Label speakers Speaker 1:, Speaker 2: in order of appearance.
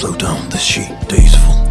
Speaker 1: slow down, The sheet, day's full.